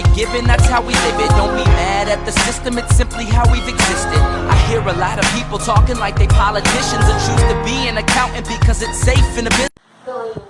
you're given, that's how we live it. Don't be mad at the system, it's simply how we've existed. I hear a lot of people talking like they politicians And choose to be an accountant because it's safe in a business